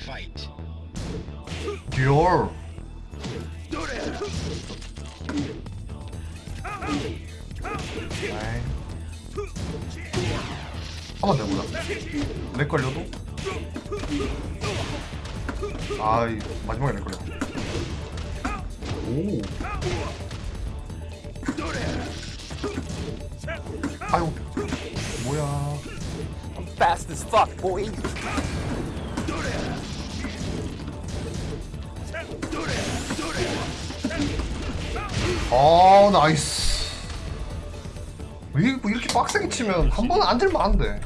Fight. 듀얼 한번 내보자. 렉 걸려도? 아이 마지막에 렉 걸려. 오. 아유 뭐야. Fast as fuck, boy. 아 나이스. 왜뭐 이렇게 빡세게 치면 한 번은 안 들면 안돼